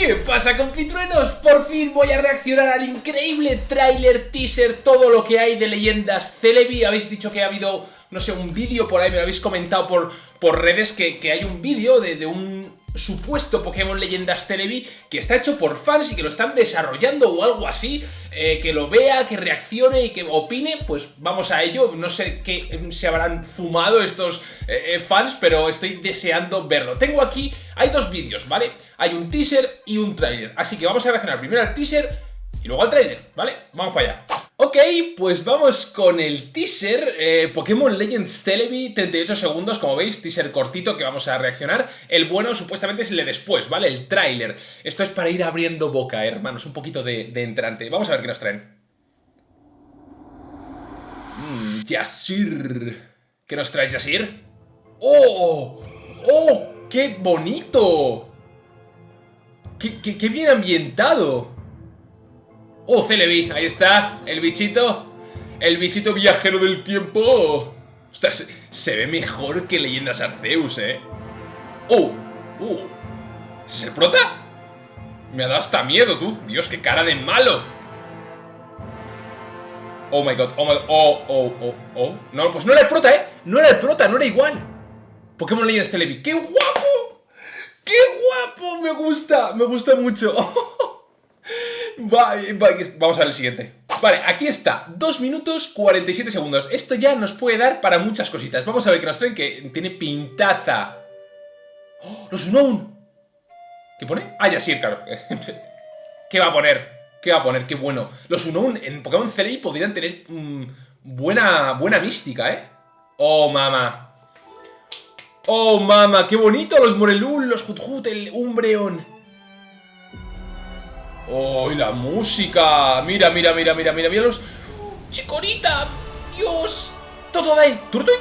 ¿Qué pasa compitruenos? Por fin voy a reaccionar al increíble tráiler, teaser, todo lo que hay de leyendas Celebi Habéis dicho que ha habido, no sé, un vídeo por ahí, me lo habéis comentado por, por redes que, que hay un vídeo de, de un supuesto Pokémon Leyendas Celebi que está hecho por fans y que lo están desarrollando o algo así, eh, que lo vea, que reaccione y que opine, pues vamos a ello. No sé qué se habrán fumado estos eh, eh, fans, pero estoy deseando verlo. Tengo aquí, hay dos vídeos, ¿vale? Hay un teaser y un trailer, así que vamos a reaccionar primero al teaser y luego al trailer, ¿vale? Vamos para allá. Ok, pues vamos con el teaser eh, Pokémon Legends Celebi, 38 segundos, como veis, teaser cortito que vamos a reaccionar. El bueno supuestamente es el de después, ¿vale? El tráiler. Esto es para ir abriendo boca, hermanos, un poquito de, entrante. Vamos a ver qué nos traen. Mmm, Yasir. ¿Qué nos traes, Yasir? ¡Oh! ¡Oh! ¡Qué bonito! ¡Qué, qué, qué bien ambientado! ¡Oh, Celebi! Ahí está, el bichito. El bichito viajero del tiempo. Ostras, se ve mejor que Leyendas Arceus, ¿eh? ¡Oh! ¡Oh! ¿Es el prota? Me ha dado hasta miedo, tú. Dios, qué cara de malo. Oh my god, oh my god, oh, oh, oh, oh. No, pues no era el prota, ¿eh? No era el prota, no era igual. Pokémon Legends Celebi. ¡Qué guapo! ¡Qué guapo! Me gusta, me gusta mucho. Vamos a ver el siguiente. Vale, aquí está. 2 minutos 47 segundos. Esto ya nos puede dar para muchas cositas. Vamos a ver que nos traen que tiene pintaza. ¡Oh! ¡Los Unknown! ¿Qué pone? Ah, ya sí, claro. ¿Qué va a poner? ¿Qué va a poner? Qué bueno. Los Unknown en Pokémon Celebi podrían tener mm, buena, buena mística, ¿eh? Oh, mama. Oh, mama. Qué bonito los Morelul, los Huthut, el Umbreon. ¡Oh, la música! Mira, mira, mira, mira, mira, mira los... ¡Chicorita! ¡Dios! ¡Todo ahí! ¿Turtwig?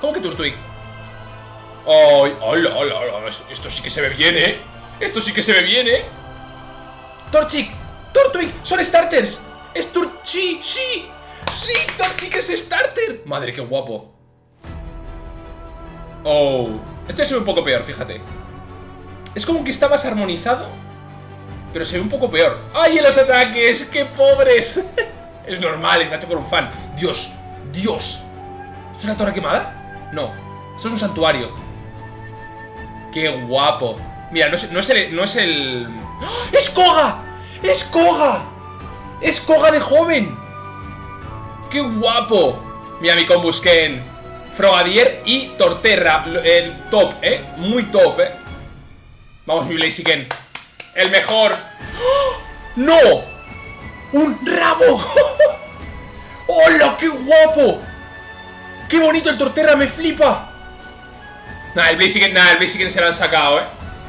¿Cómo que Turtwig? ¡Ay! ¡Hola, hola, hola! Esto sí que se ve bien, ¿eh? Esto sí que se ve bien, ¿eh? ¡Torchic! ¡Turtwig! ¡Son starters! ¡Es Turchi! ¡Sí! ¡Sí! ¡Torchic es starter! ¡Madre, qué guapo! ¡Oh! Este es un poco peor, fíjate. Es como que está más armonizado pero se ve un poco peor. ¡Ay, en los ataques! ¡Qué pobres! es normal, está hecho por un fan. ¡Dios! ¡Dios! ¿Esto es una torre quemada? No, esto es un santuario. ¡Qué guapo! Mira, no es, no es el... No es el... ¡Ah! ¡Es Koga! ¡Es Koga! ¡Es Koga de joven! ¡Qué guapo! Mira mi Combusken, Frogadier y Torterra. El top, ¿eh? Muy top, ¿eh? Vamos, mi Blaziken. El mejor. ¡No! ¡Un rabo! ¡Hola, qué guapo! ¡Qué bonito el Torterra! ¡Me flipa! Nah, el Blaziken, nah, el Blaziken se lo han sacado, ¿eh?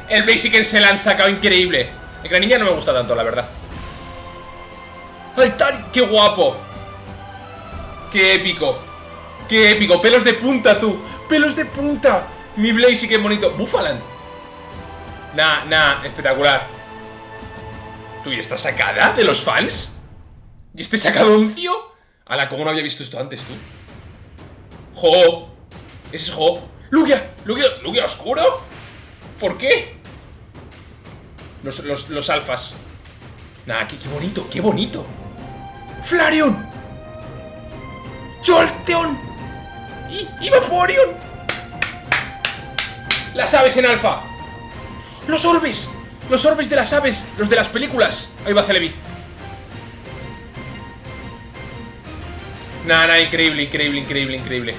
El Blaziken se lo han sacado increíble. El Graniña no me gusta tanto, la verdad. ¡Altar! ¡Qué guapo! ¡Qué épico! ¡Qué épico! ¡Pelos de punta, tú! ¡Pelos de punta! Mi Blaziken bonito. ¡Buffaland! Nah, nah, espectacular. ¿Tú y esta sacada de los fans? ¿Y este sacadoncio? Ala, ¿cómo no había visto esto antes, tú? ¡Jo! Ese es Jo. ¡Lugia! ¡Lugia! ¿Lugia oscuro? ¿Por qué? Los, los, los alfas. Nah, qué, bonito, qué bonito. ¡Flareon! ¡Jolteon! ¡Y, ¡Y! ¡Las aves en alfa! ¡Los orbes! Los orbes de las aves, los de las películas. Ahí va Celebi. Nada, nada, increíble, increíble, increíble, increíble.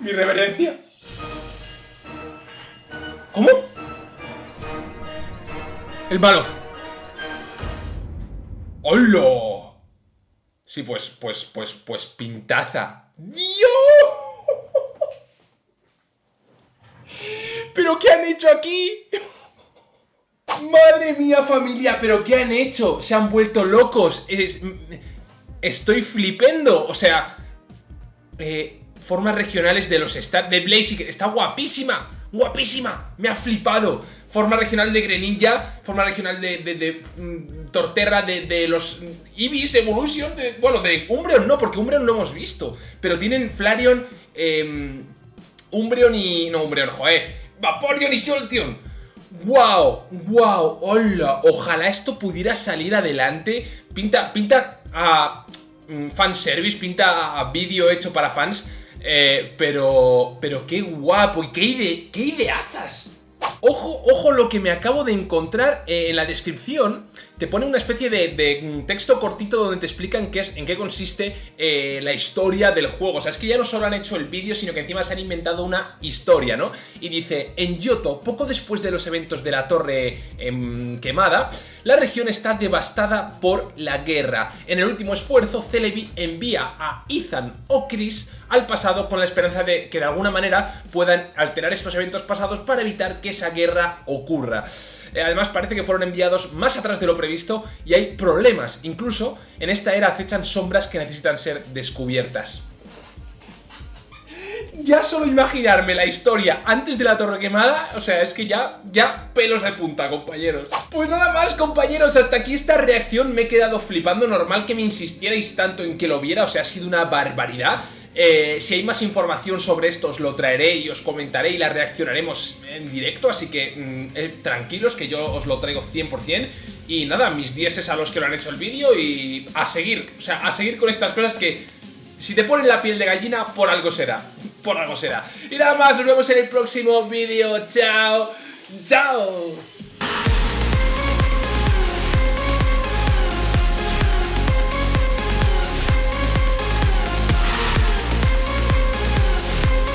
Mi reverencia. ¿Cómo? El malo. ¡Hola! Sí, pues, pues, pues, pues, pintaza. ¡Dios! ¿Pero qué han hecho aquí? Madre mía familia, ¿pero qué han hecho? Se han vuelto locos. estoy flipendo. O sea, eh, formas regionales de los Star de Blaziken. Está guapísima. guapísima, me ha flipado. Forma regional de Greninja, forma regional de, de, mm, Torterra, de, los Ibis Evolution, de, bueno, de Umbreon no, porque Umbreon no hemos visto, pero tienen Flareon, eh, Umbreon y... no, Umbreon, joder, Vaporeon y Jolteon. ¡Wow! ¡Wow! ¡Hola! Ojalá esto pudiera salir adelante. Pinta, pinta a mm, fanservice, pinta a vídeo hecho para fans. Eh, pero, pero qué guapo y qué, ide qué ideazas. Ojo, ojo lo que me acabo de encontrar eh, en la descripción. Te pone una especie de, texto cortito donde te explican qué es, en qué consiste eh, la historia del juego. O sea, es que ya no solo han hecho el vídeo, sino que encima se han inventado una historia, ¿no? Y dice, en Yoto, poco después de los eventos de la torre em, quemada, la región está devastada por la guerra. En el último esfuerzo, Celebi envía a Ethan o Chris al pasado con la esperanza de que de alguna manera puedan alterar estos eventos pasados para evitar que esa guerra ocurra. Eh, además parece que fueron enviados más atrás de lo previsto y hay problemas. Incluso en esta era acechan sombras que necesitan ser descubiertas. Ya solo imaginarme la historia antes de la torre quemada, o sea, es que ya, ya pelos de punta, compañeros. Pues nada más, compañeros, hasta aquí esta reacción me he quedado flipando. Normal que me insistierais tanto en que lo viera, o sea, ha sido una barbaridad. Eh, si hay más información sobre esto os lo traeré y os comentaré y la reaccionaremos en directo, así que mm, eh, tranquilos que yo os lo traigo 100%. Y nada, mis 10 es a los que lo han hecho el vídeo y a seguir, o sea, a seguir con estas cosas que si te ponen la piel de gallina, por algo será, por algo será. Y nada más, nos vemos en el próximo vídeo, chao, chao.